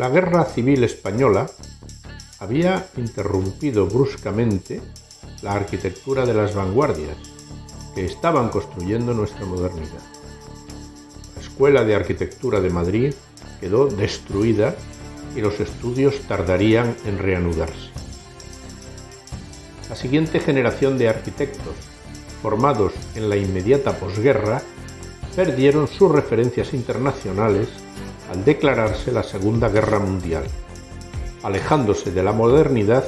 La Guerra Civil Española había interrumpido bruscamente la arquitectura de las vanguardias que estaban construyendo nuestra modernidad. La Escuela de Arquitectura de Madrid quedó destruida y los estudios tardarían en reanudarse. La siguiente generación de arquitectos, formados en la inmediata posguerra, perdieron sus referencias internacionales al declararse la Segunda Guerra Mundial, alejándose de la modernidad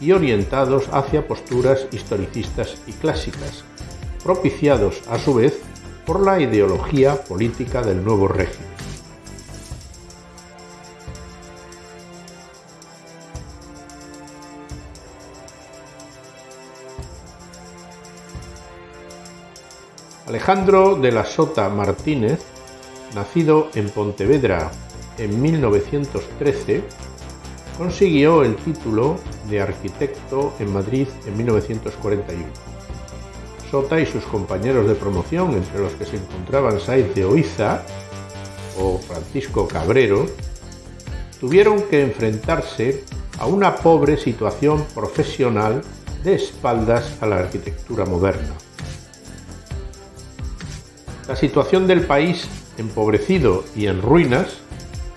y orientados hacia posturas historicistas y clásicas, propiciados a su vez por la ideología política del nuevo régimen. Alejandro de la Sota Martínez, nacido en Pontevedra en 1913, consiguió el título de arquitecto en Madrid en 1941. Sota y sus compañeros de promoción, entre los que se encontraban Saiz de Oiza o Francisco Cabrero, tuvieron que enfrentarse a una pobre situación profesional de espaldas a la arquitectura moderna. La situación del país empobrecido y en ruinas,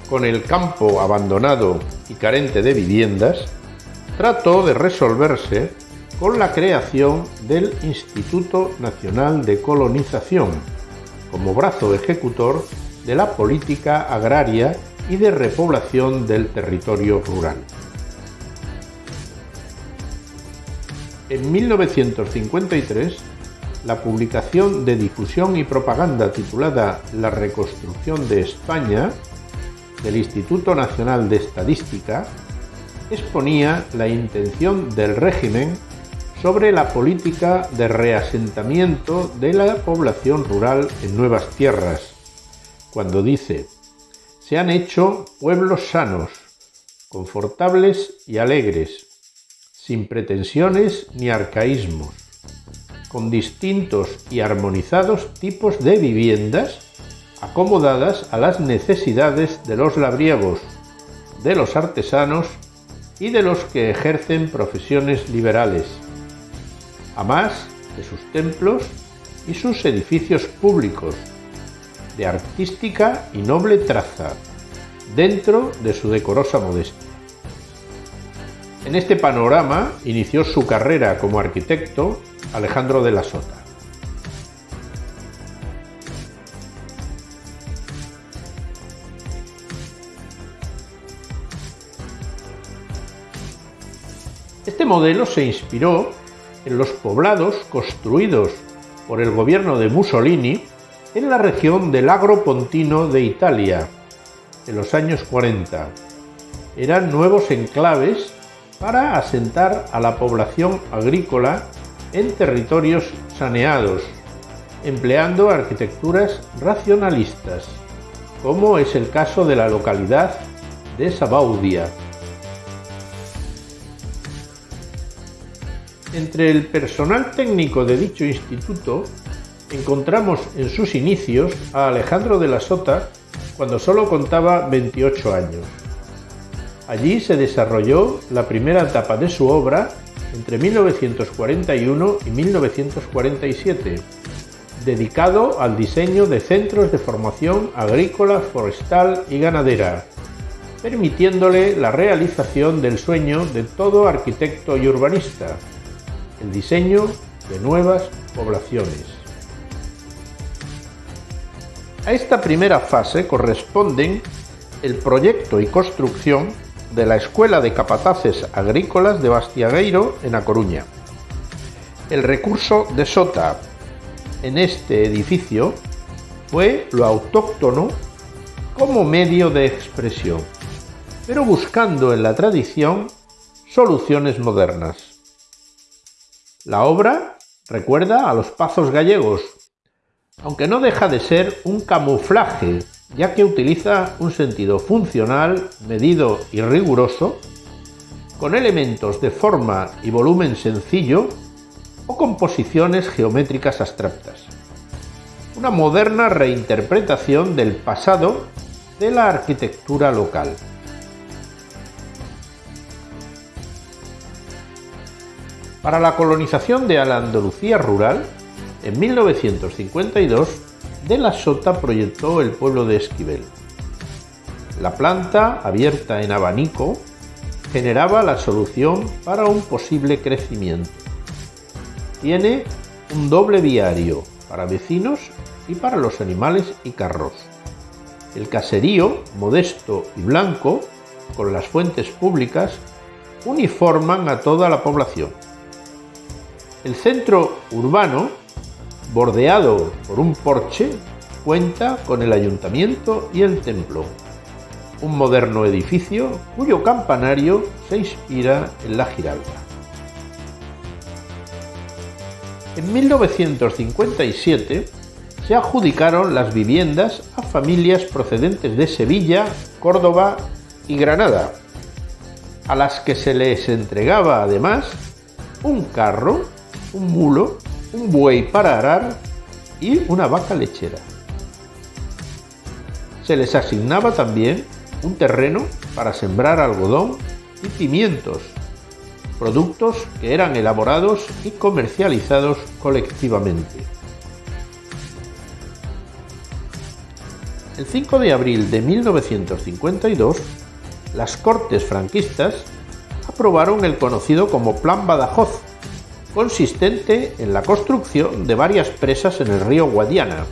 con el campo abandonado y carente de viviendas, trató de resolverse con la creación del Instituto Nacional de Colonización, como brazo ejecutor de la política agraria y de repoblación del territorio rural. En 1953 la publicación de difusión y propaganda titulada La reconstrucción de España del Instituto Nacional de Estadística exponía la intención del régimen sobre la política de reasentamiento de la población rural en nuevas tierras, cuando dice, se han hecho pueblos sanos, confortables y alegres, sin pretensiones ni arcaísmos, con distintos y armonizados tipos de viviendas acomodadas a las necesidades de los labriegos, de los artesanos y de los que ejercen profesiones liberales, a más de sus templos y sus edificios públicos, de artística y noble traza, dentro de su decorosa modestia. En este panorama inició su carrera como arquitecto Alejandro de la Sota. Este modelo se inspiró en los poblados construidos por el gobierno de Mussolini en la región del Agropontino de Italia en los años 40. Eran nuevos enclaves para asentar a la población agrícola en territorios saneados, empleando arquitecturas racionalistas, como es el caso de la localidad de Sabaudia. Entre el personal técnico de dicho instituto encontramos en sus inicios a Alejandro de la Sota cuando solo contaba 28 años. Allí se desarrolló la primera etapa de su obra entre 1941 y 1947, dedicado al diseño de centros de formación agrícola, forestal y ganadera, permitiéndole la realización del sueño de todo arquitecto y urbanista, el diseño de nuevas poblaciones. A esta primera fase corresponden el proyecto y construcción de la Escuela de Capataces Agrícolas de Bastiagueiro en A Coruña. El recurso de Sota en este edificio fue lo autóctono como medio de expresión, pero buscando en la tradición soluciones modernas. La obra recuerda a los pazos gallegos, aunque no deja de ser un camuflaje ya que utiliza un sentido funcional, medido y riguroso, con elementos de forma y volumen sencillo o composiciones geométricas abstractas. Una moderna reinterpretación del pasado de la arquitectura local. Para la colonización de la Andalucía rural, en 1952 de la Sota proyectó el pueblo de Esquivel. La planta, abierta en abanico, generaba la solución para un posible crecimiento. Tiene un doble viario para vecinos y para los animales y carros. El caserío, modesto y blanco, con las fuentes públicas, uniforman a toda la población. El centro urbano, bordeado por un porche, cuenta con el ayuntamiento y el templo, un moderno edificio cuyo campanario se inspira en la Giralda. En 1957 se adjudicaron las viviendas a familias procedentes de Sevilla, Córdoba y Granada, a las que se les entregaba además un carro un mulo, un buey para arar y una vaca lechera. Se les asignaba también un terreno para sembrar algodón y pimientos, productos que eran elaborados y comercializados colectivamente. El 5 de abril de 1952, las Cortes franquistas aprobaron el conocido como Plan Badajoz, consistente en la construcción de varias presas en el río Guadiana,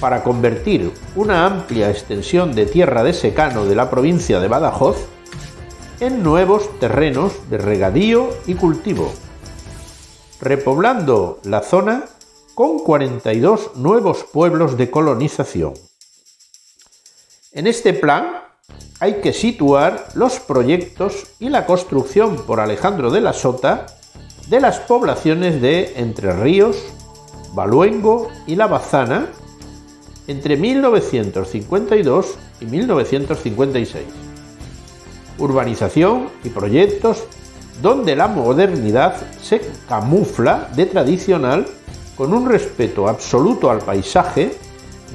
para convertir una amplia extensión de tierra de secano de la provincia de Badajoz en nuevos terrenos de regadío y cultivo, repoblando la zona con 42 nuevos pueblos de colonización. En este plan hay que situar los proyectos y la construcción por Alejandro de la Sota de las poblaciones de Entre Ríos, Baluengo y La Bazana entre 1952 y 1956. Urbanización y proyectos donde la modernidad se camufla de tradicional con un respeto absoluto al paisaje,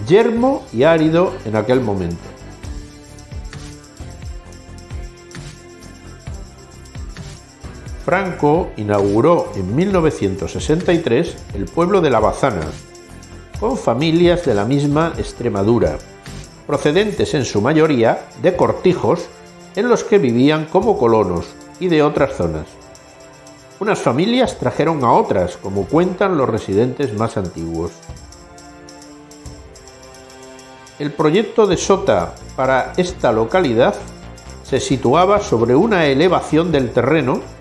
yermo y árido en aquel momento. Franco inauguró en 1963 el pueblo de La Bazana, con familias de la misma Extremadura, procedentes en su mayoría de cortijos en los que vivían como colonos y de otras zonas. Unas familias trajeron a otras, como cuentan los residentes más antiguos. El proyecto de Sota para esta localidad se situaba sobre una elevación del terreno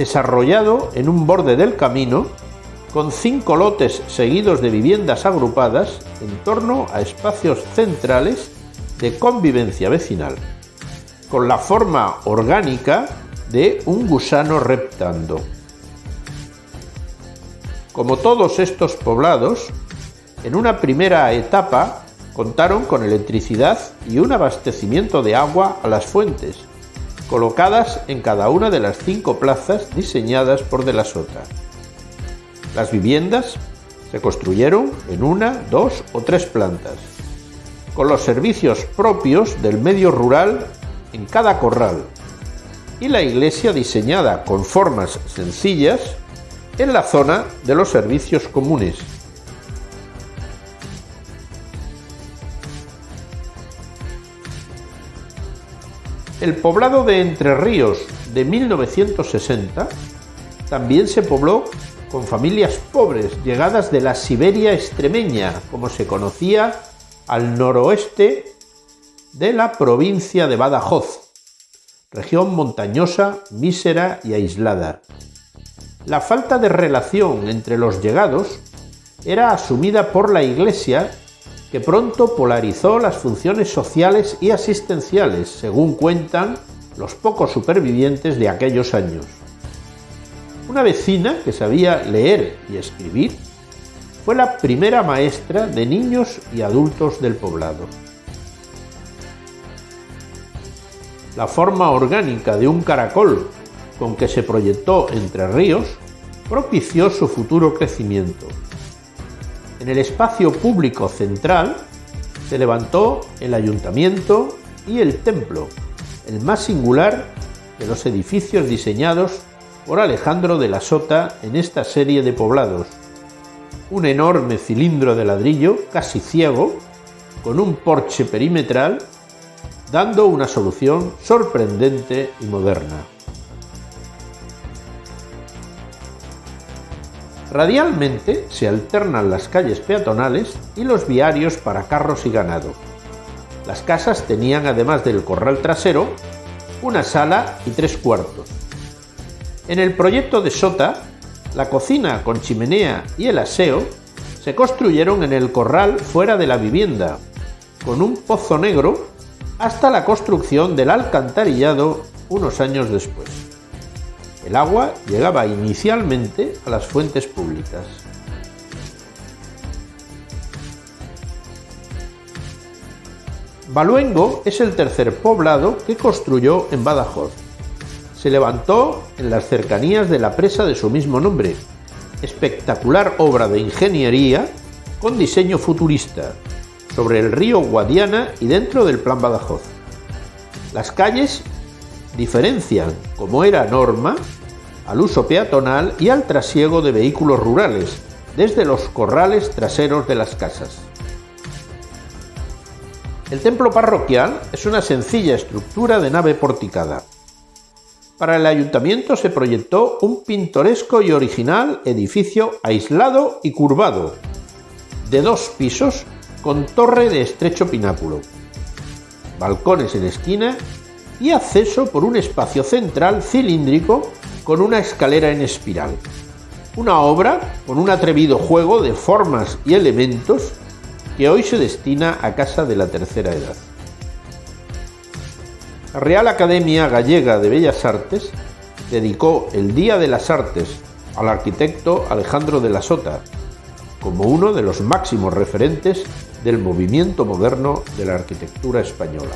desarrollado en un borde del camino con cinco lotes seguidos de viviendas agrupadas en torno a espacios centrales de convivencia vecinal, con la forma orgánica de un gusano reptando. Como todos estos poblados, en una primera etapa contaron con electricidad y un abastecimiento de agua a las fuentes, colocadas en cada una de las cinco plazas diseñadas por De la Sota. Las viviendas se construyeron en una, dos o tres plantas, con los servicios propios del medio rural en cada corral, y la iglesia diseñada con formas sencillas en la zona de los servicios comunes, El poblado de Entre Ríos de 1960 también se pobló con familias pobres llegadas de la Siberia extremeña, como se conocía al noroeste de la provincia de Badajoz, región montañosa, mísera y aislada. La falta de relación entre los llegados era asumida por la Iglesia que pronto polarizó las funciones sociales y asistenciales, según cuentan los pocos supervivientes de aquellos años. Una vecina que sabía leer y escribir fue la primera maestra de niños y adultos del poblado. La forma orgánica de un caracol con que se proyectó Entre Ríos propició su futuro crecimiento. En el espacio público central se levantó el ayuntamiento y el templo, el más singular de los edificios diseñados por Alejandro de la Sota en esta serie de poblados. Un enorme cilindro de ladrillo, casi ciego, con un porche perimetral, dando una solución sorprendente y moderna. Radialmente se alternan las calles peatonales y los viarios para carros y ganado. Las casas tenían, además del corral trasero, una sala y tres cuartos. En el proyecto de Sota, la cocina con chimenea y el aseo se construyeron en el corral fuera de la vivienda, con un pozo negro hasta la construcción del alcantarillado unos años después. El agua llegaba inicialmente a las fuentes públicas. Baluengo es el tercer poblado que construyó en Badajoz. Se levantó en las cercanías de la presa de su mismo nombre, espectacular obra de ingeniería con diseño futurista, sobre el río Guadiana y dentro del Plan Badajoz. Las calles diferencian, como era norma, al uso peatonal y al trasiego de vehículos rurales, desde los corrales traseros de las casas. El templo parroquial es una sencilla estructura de nave porticada. Para el ayuntamiento se proyectó un pintoresco y original edificio aislado y curvado, de dos pisos con torre de estrecho pináculo, balcones en esquina y acceso por un espacio central cilíndrico con una escalera en espiral. Una obra con un atrevido juego de formas y elementos que hoy se destina a Casa de la Tercera Edad. La Real Academia Gallega de Bellas Artes dedicó el Día de las Artes al arquitecto Alejandro de la Sota, como uno de los máximos referentes del movimiento moderno de la arquitectura española.